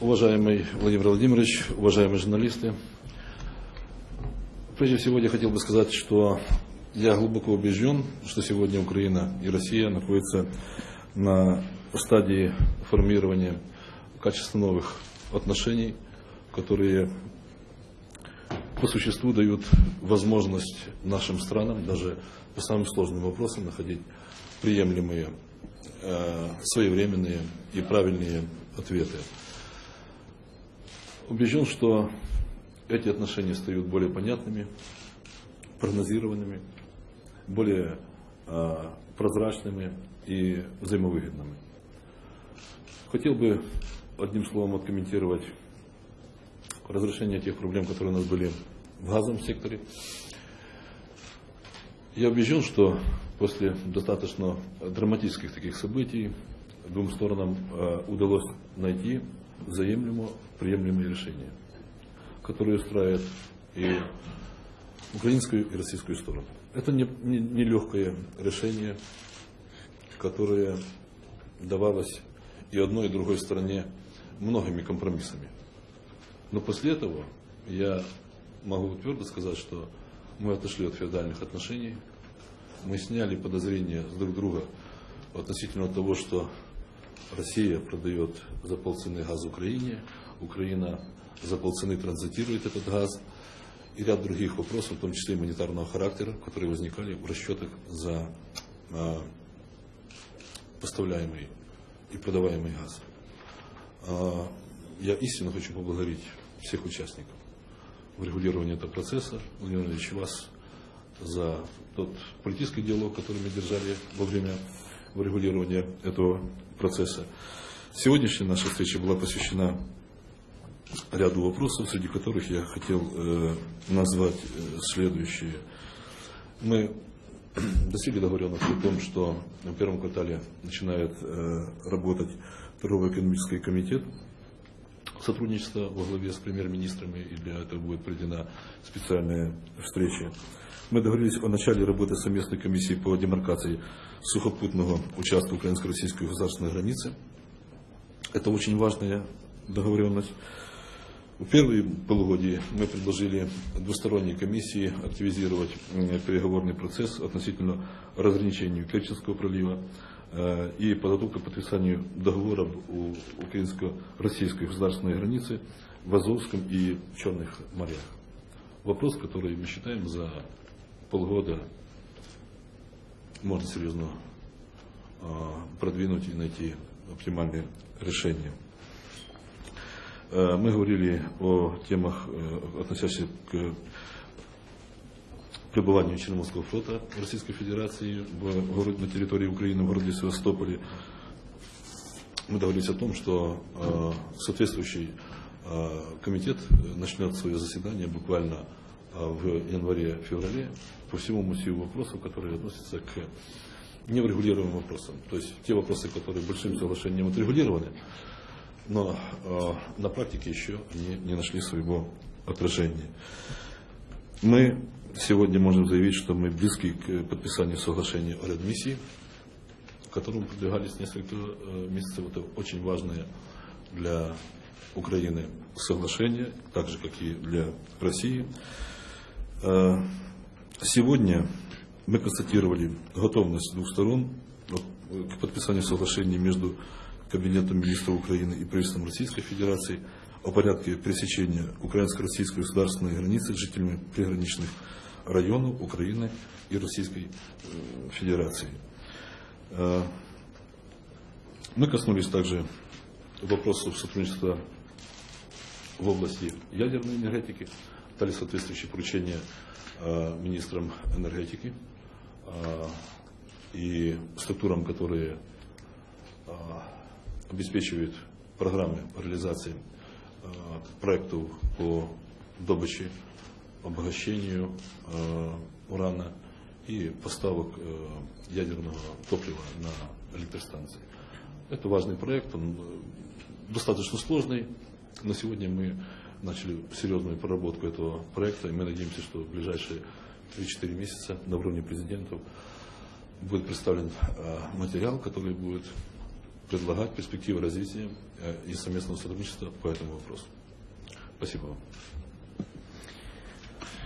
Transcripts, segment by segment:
Уважаемый Владимир Владимирович, уважаемые журналисты, прежде всего я хотел бы сказать, что я глубоко убежден, что сегодня Украина и Россия находятся на стадии формирования качественно новых отношений, которые по существу дают возможность нашим странам даже по самым сложным вопросам находить приемлемые, э, своевременные и правильные ответы. Убежден, что эти отношения стают более понятными, прогнозированными, более э, прозрачными и взаимовыгодными. Хотел бы одним словом откомментировать разрешение тех проблем, которые у нас были в газовом секторе. Я убежден, что после достаточно драматических таких событий двум сторонам э, удалось найти взаимлемо приемлемые решения, которые устраивают и украинскую и российскую сторону. Это не, не, не легкое решение, которое давалось и одной, и другой стороне многими компромиссами. Но после этого я могу твердо сказать, что мы отошли от феодальных отношений, мы сняли подозрения друг друга относительно того, что Россия продает за полцены газ Украине, Украина за полцены транзитирует этот газ и ряд других вопросов, в том числе и монетарного характера, которые возникали в расчетах за а, поставляемый и продаваемый газ. А, я истинно хочу поблагодарить всех участников в регулировании этого процесса, Владимир Ильич, вас за тот политический диалог, который мы держали во время регулирования этого процесса. Сегодняшняя наша встреча была посвящена ряду вопросов, среди которых я хотел э, назвать э, следующие. Мы достигли договоренности о том, что в первом квартале начинает э, работать торгово-экономический комитет сотрудничества во главе с премьер-министрами, и для этого будет проведена специальная встреча. Мы договорились о начале работы совместной комиссии по демаркации сухопутного участка украинско-российской государственной границы. Это очень важная договоренность. В первые полугодие мы предложили двусторонней комиссии активизировать переговорный процесс относительно разграничения Керченского пролива и подготовка к подписанию договоров у украинско-российской государственной границы в Азовском и Черных морях. Вопрос, который мы считаем за полгода можно серьезно а, продвинуть и найти оптимальные решения. Э, мы говорили о темах, э, относящихся к пребыванию Черноморского флота Российской Федерации в городе, на территории Украины, в городе Севастополе. Мы договорились о том, что э, соответствующий комитет начнет свое заседание буквально в январе-феврале по всему массиву вопросов, которые относятся к неурегулируемым вопросам. То есть те вопросы, которые большим соглашением отрегулированы, но э, на практике еще они не нашли своего отражения. Мы сегодня можем заявить, что мы близки к подписанию соглашения о редмиссии, которому продвигались несколько э, месяцев. Это очень важное для Украины соглашение, так же, как и для России. Э, сегодня мы констатировали готовность двух сторон к подписанию соглашения между Кабинетом министров Украины и правительством Российской Федерации о порядке пересечения украинско-российской государственной границы с жителями приграничных районов Украины и Российской э, Федерации. Э, мы коснулись также вопросов сотрудничества в области ядерной энергетики дали соответствующие поручения э, министрам энергетики и структурам, которые обеспечивают программы по реализации проектов по добыче, обогащению э, урана и поставок э, ядерного топлива на электростанции. Это важный проект, он э, достаточно сложный. На сегодня мы начали серьезную проработку этого проекта, и мы надеемся, что в ближайшие 3-4 месяца на уровне президентов будет представлен э, материал, который будет предлагать перспективы развития э, и совместного сотрудничества по этому вопросу. Спасибо вам.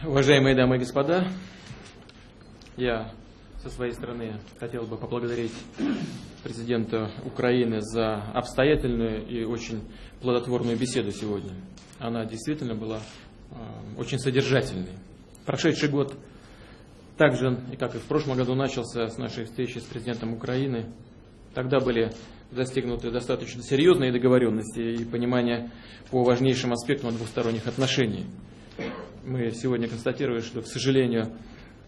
Уважаемые дамы и господа, я со своей стороны хотел бы поблагодарить президента Украины за обстоятельную и очень плодотворную беседу сегодня. Она действительно была э, очень содержательной. Прошедший год также, и как и в прошлом году, начался с нашей встречи с президентом Украины. Тогда были достигнуты достаточно серьезные договоренности и понимание по важнейшим аспектам двусторонних отношений. Мы сегодня констатируем, что, к сожалению,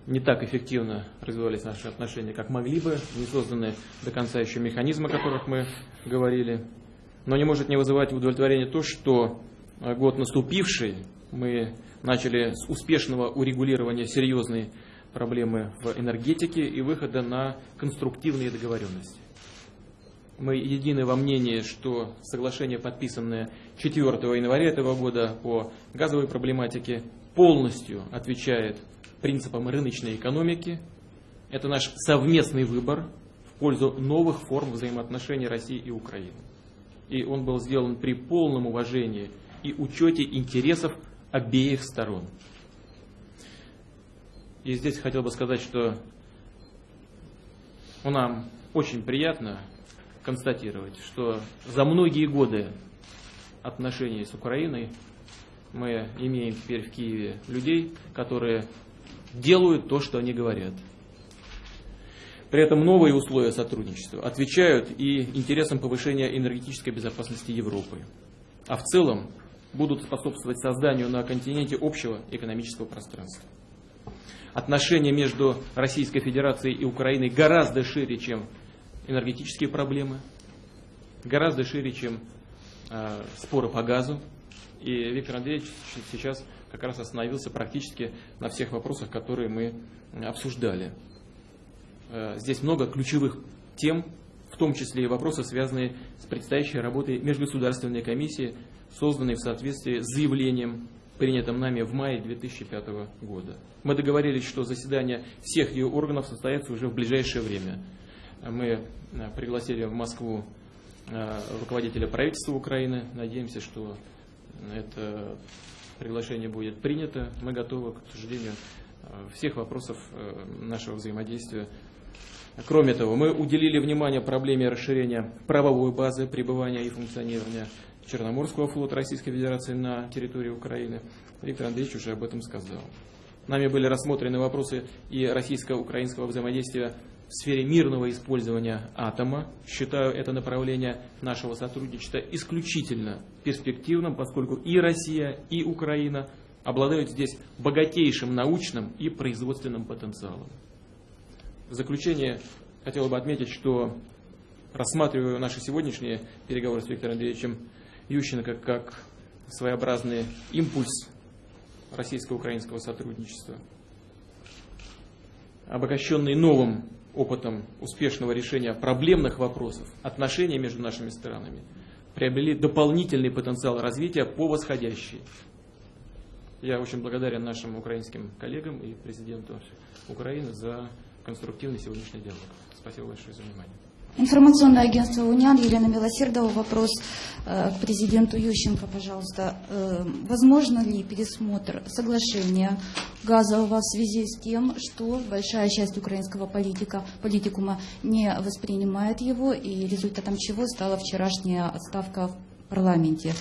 не так эффективно развивались наши отношения, как могли бы, не созданы до конца еще механизмы, о которых мы говорили. Но не может не вызывать удовлетворение то, что э, год наступивший, мы начали с успешного урегулирования серьезной проблемы в энергетике и выхода на конструктивные договоренности. Мы едины во мнении, что соглашение, подписанное 4 января этого года по газовой проблематике, полностью отвечает принципам рыночной экономики. Это наш совместный выбор в пользу новых форм взаимоотношений России и Украины. И он был сделан при полном уважении и учете интересов обеих сторон. И здесь хотел бы сказать, что нам очень приятно констатировать, что за многие годы отношений с Украиной мы имеем теперь в Киеве людей, которые делают то, что они говорят. При этом новые условия сотрудничества отвечают и интересам повышения энергетической безопасности Европы. А в целом будут способствовать созданию на континенте общего экономического пространства. Отношения между Российской Федерацией и Украиной гораздо шире, чем энергетические проблемы, гораздо шире, чем э, споры по газу. И Виктор Андреевич сейчас как раз остановился практически на всех вопросах, которые мы обсуждали. Э, здесь много ключевых тем, в том числе и вопросы, связанные с предстоящей работой Межгосударственной комиссии, созданной в соответствии с заявлением, принятым нами в мае 2005 года. Мы договорились, что заседание всех ее органов состоится уже в ближайшее время. Мы э, пригласили в Москву э, руководителя правительства Украины. Надеемся, что это приглашение будет принято. Мы готовы к обсуждению э, всех вопросов э, нашего взаимодействия. Кроме того, мы уделили внимание проблеме расширения правовой базы пребывания и функционирования Черноморского флота Российской Федерации на территории Украины. Виктор Андреевич уже об этом сказал. Нами были рассмотрены вопросы и российско-украинского взаимодействия в сфере мирного использования атома. Считаю это направление нашего сотрудничества исключительно перспективным, поскольку и Россия, и Украина обладают здесь богатейшим научным и производственным потенциалом. В заключение хотел бы отметить, что рассматриваю наши сегодняшние переговоры с Виктором Андреевичем Ющенко как своеобразный импульс российско-украинского сотрудничества, обогащенный новым опытом успешного решения проблемных вопросов, отношения между нашими странами приобрели дополнительный потенциал развития по восходящей. Я очень благодарен нашим украинским коллегам и президенту Украины за конструктивный сегодняшний диалог. Спасибо большое за внимание. Информационное агентство «Униан», Елена Милосердова, вопрос э, к президенту Ющенко, пожалуйста. Э, возможно ли пересмотр соглашения газового в связи с тем, что большая часть украинского политика, политикума не воспринимает его, и результатом чего стала вчерашняя отставка в парламенте?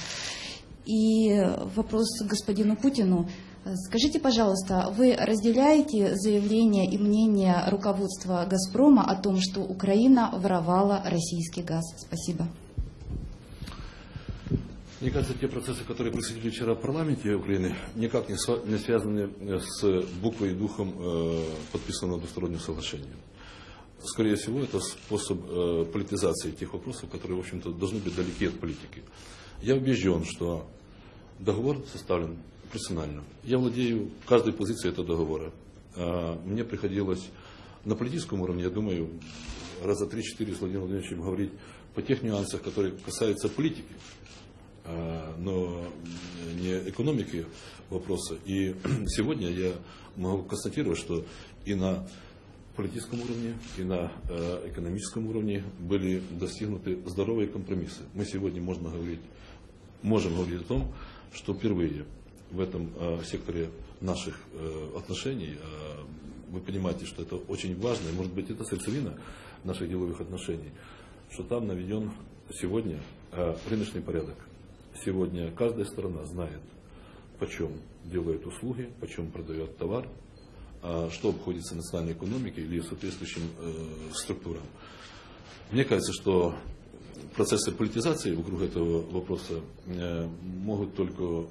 И вопрос к господину Путину. Скажите, пожалуйста, вы разделяете заявление и мнение руководства «Газпрома» о том, что Украина воровала российский газ? Спасибо. Мне кажется, те процессы, которые происходили вчера в парламенте Украины, никак не связаны с буквой и духом э, подписанного двустороннего соглашения. Скорее всего, это способ э, политизации тех вопросов, которые, в общем-то, должны быть далеки от политики. Я убежден, что договор составлен персонально. Я владею каждой позицией этого договора. Мне приходилось на политическом уровне, я думаю, раза три-четыре с Владимиром Владимировичем говорить по тех нюансах, которые касаются политики, а, но не экономики вопроса. И сегодня я могу констатировать, что и на политическом уровне и на экономическом уровне были достигнуты здоровые компромиссы. Мы сегодня можно говорить, можем говорить о том, что впервые в этом э, секторе наших э, отношений, э, вы понимаете, что это очень важно, и может быть это сердцевина наших деловых отношений, что там наведен сегодня рыночный порядок. Сегодня каждая сторона знает, почем делает услуги, почем продает товар, что обходится национальной экономике или соответствующим структурам. Мне кажется, что процессы политизации вокруг этого вопроса могут только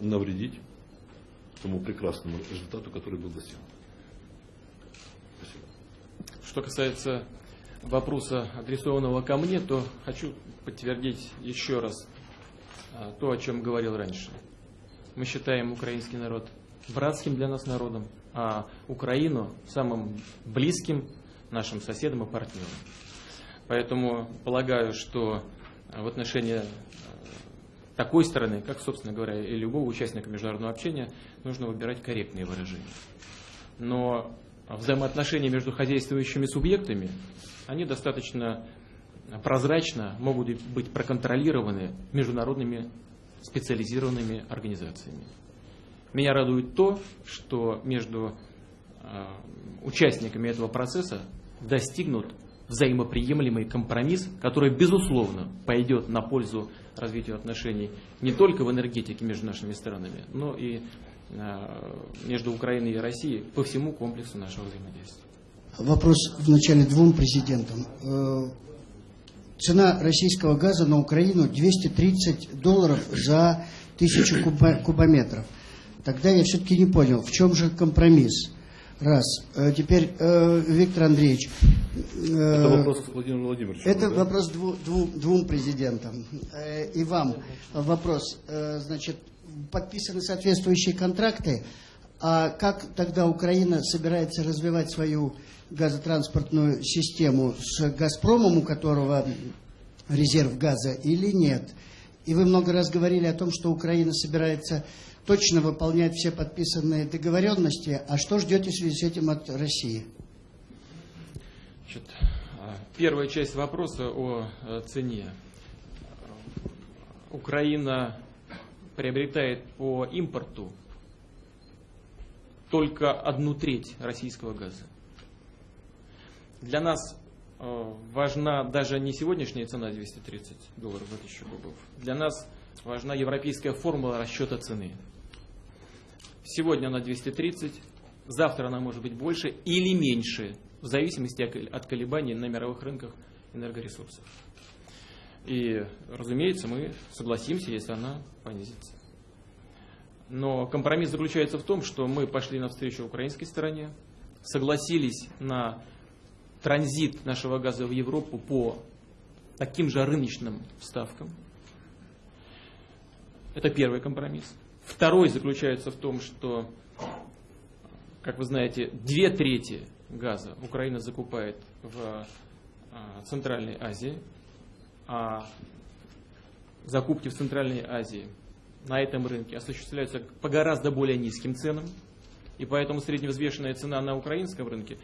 навредить тому прекрасному результату, который был достигнут. Спасибо. Что касается вопроса, адресованного ко мне, то хочу подтвердить еще раз а, то, о чем говорил раньше. Мы считаем украинский народ братским для нас народом, а Украину самым близким нашим соседом и партнером. Поэтому полагаю, что в отношении э, такой стороны, как, собственно говоря, и любого участника международного общения, нужно выбирать корректные выражения. Но взаимоотношения между хозяйствующими субъектами, они достаточно прозрачно могут быть проконтролированы международными специализированными организациями. Меня радует то, что между э, участниками этого процесса достигнут взаимоприемлемый компромисс, который, безусловно, пойдет на пользу развитию отношений не только в энергетике между нашими странами, но и э, между Украиной и Россией по всему комплексу нашего взаимодействия. Вопрос вначале двум президентам. Э, цена российского газа на Украину 230 долларов за тысячу кубометров – Тогда я все-таки не понял, в чем же компромисс. Раз. Э, теперь, э, Виктор Андреевич. Э, это вопрос к Владимиру Владимировичу. Это да? вопрос дву, дву, двум президентам. И вам вопрос. Значит, подписаны соответствующие контракты. А как тогда Украина собирается развивать свою газотранспортную систему с «Газпромом», у которого резерв газа, или нет? И вы много раз говорили о том, что Украина собирается точно выполнять все подписанные договоренности. А что ждете в связи с этим от России? Значит, первая часть вопроса о э, цене. Украина приобретает по импорту только одну треть российского газа. Для нас э, важна даже не сегодняшняя цена 230 долларов за тысячу кубов. Для нас важна европейская формула расчета цены. Сегодня она 230, завтра она может быть больше или меньше, в зависимости от колебаний на мировых рынках энергоресурсов. И, разумеется, мы согласимся, если она понизится. Но компромисс заключается в том, что мы пошли навстречу украинской стороне, согласились на транзит нашего газа в Европу по таким же рыночным ставкам. Это первый компромисс. Второй заключается в том, что, как вы знаете, две трети газа Украина закупает в а, Центральной Азии, а закупки в Центральной Азии на этом рынке осуществляются по гораздо более низким ценам, и поэтому средневзвешенная цена на украинском рынке,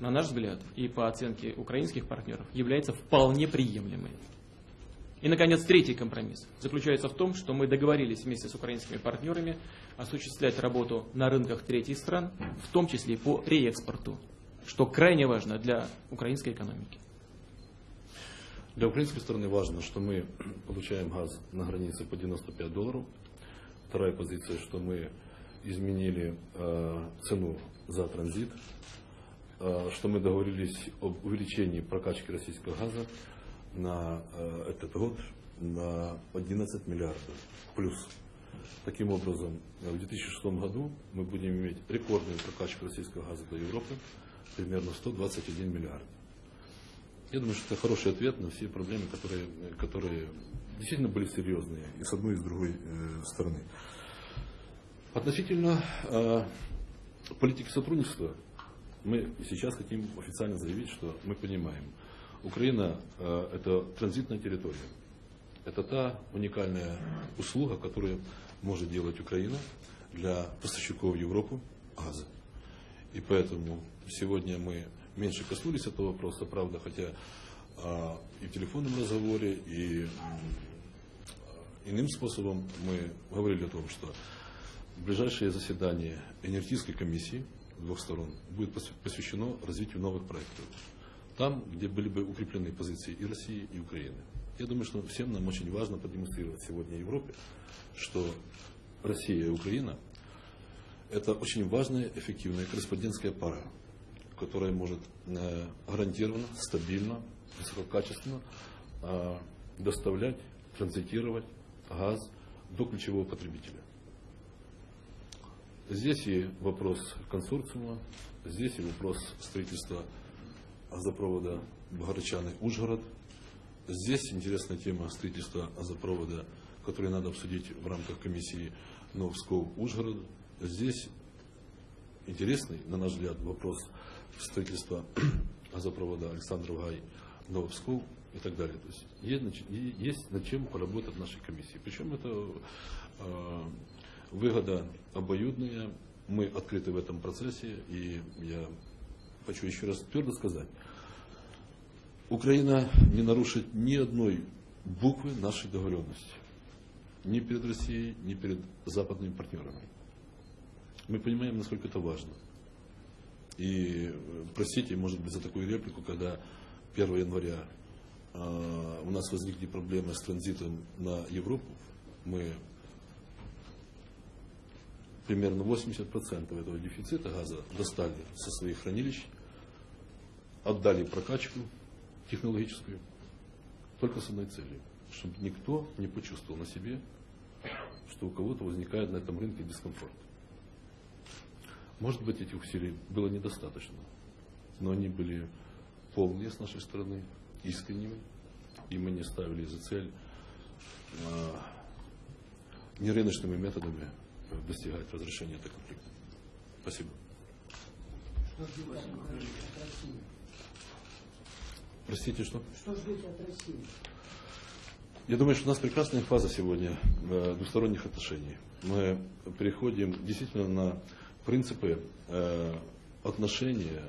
на наш взгляд, и по оценке украинских партнеров, является вполне приемлемой. И, наконец, третий компромисс заключается в том, что мы договорились вместе с украинскими партнерами осуществлять работу на рынках третьих стран, в том числе по реэкспорту, что крайне важно для украинской экономики. Для украинской стороны важно, что мы получаем газ на границе по 95 долларов. Вторая позиция, что мы изменили э, цену за транзит, э, что мы договорились об увеличении прокачки российского газа на э, этот год на 11 миллиардов плюс. Таким образом, в 2006 году мы будем иметь рекордную прокачку российского газа до Европы, примерно 121 миллиард. Я думаю, что это хороший ответ на все проблемы, которые, которые действительно были серьезные и с одной, и с другой э, стороны. Относительно э, политики сотрудничества, мы сейчас хотим официально заявить, что мы понимаем – Украина э, это транзитная территория. Это та уникальная услуга, которую может делать Украина для поставщиков в Европу газа. И поэтому сегодня мы меньше коснулись этого вопроса, правда, хотя а, и в телефонном разговоре, и иным способом мы говорили о том, что ближайшее заседание энергетической комиссии двух сторон будет посв- посвящено развитию новых проектов. Там, где были бы укреплены позиции и России, и Украины. Я думаю, что всем нам очень важно продемонстрировать сегодня Европе, что Россия и Украина – это очень важная, эффективная корреспондентская пара, которая может э, гарантированно, стабильно, высококачественно э, доставлять, транзитировать газ до ключевого потребителя. Здесь и вопрос консорциума, здесь и вопрос строительства газопровода Богородчаны-Ужгород. Здесь интересная тема строительства газопровода, который надо обсудить в рамках комиссии Новсков-Ужгород. Здесь интересный, на наш взгляд, вопрос строительства газопровода Александров Гай, Новопсков и так далее. То есть есть, есть над чем поработать нашей комиссии. Причем это э, выгода обоюдная. Мы открыты в этом процессе, и я хочу еще раз твердо сказать, Украина не нарушит ни одной буквы нашей договоренности. Ни перед Россией, ни перед западными партнерами. Мы понимаем, насколько это важно. И э, простите, может быть, за такую реплику, когда 1 января э, у нас возникли проблемы с транзитом на Европу, мы примерно 80% этого дефицита газа достали со своих хранилищ, отдали прокачку технологическую, только с одной целью, чтобы никто не почувствовал на себе, что у кого-то возникает на этом рынке дискомфорт. Может быть, этих усилий было недостаточно, но они были полные с нашей стороны, искренними, и мы не ставили за цель а, нерыночными методами достигать разрешения этого конфликта. Спасибо. Простите, что? Что ждете от России? Я думаю, что у нас прекрасная фаза сегодня э, двусторонних отношений. Мы переходим действительно на принципы э, отношения,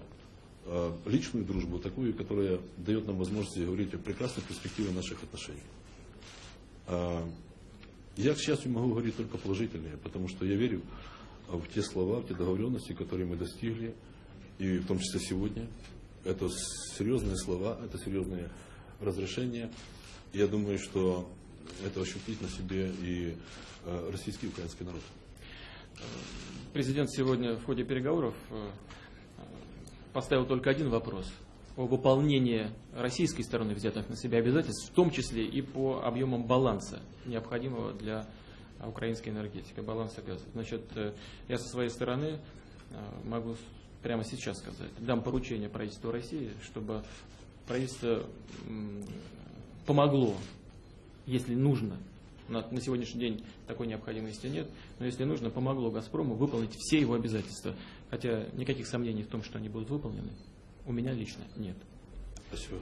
э, личную дружбу, такую, которая дает нам возможность говорить о прекрасной перспективе наших отношений. А, Я, к счастью, могу говорить только положительные, потому что я верю в те слова, в те договоренности, которые мы достигли, и в том числе сегодня. Это серьезные слова, это серьезные разрешения. Я думаю, что это ощутит на себе и э, российский и украинский народ. Президент сегодня в ходе переговоров э, поставил только один вопрос о выполнении российской стороны взятых на себя обязательств, в том числе и по объемам баланса, необходимого для украинской энергетики, баланса газа. Значит, э, я со своей стороны э, могу прямо сейчас сказать, дам поручение правительству России, чтобы правительство помогло, если нужно, на, на сегодняшний день такой необходимости нет, но если нужно, помогло «Газпрому» выполнить все его обязательства. Хотя никаких сомнений в том, что они будут выполнены, у меня лично нет. Спасибо.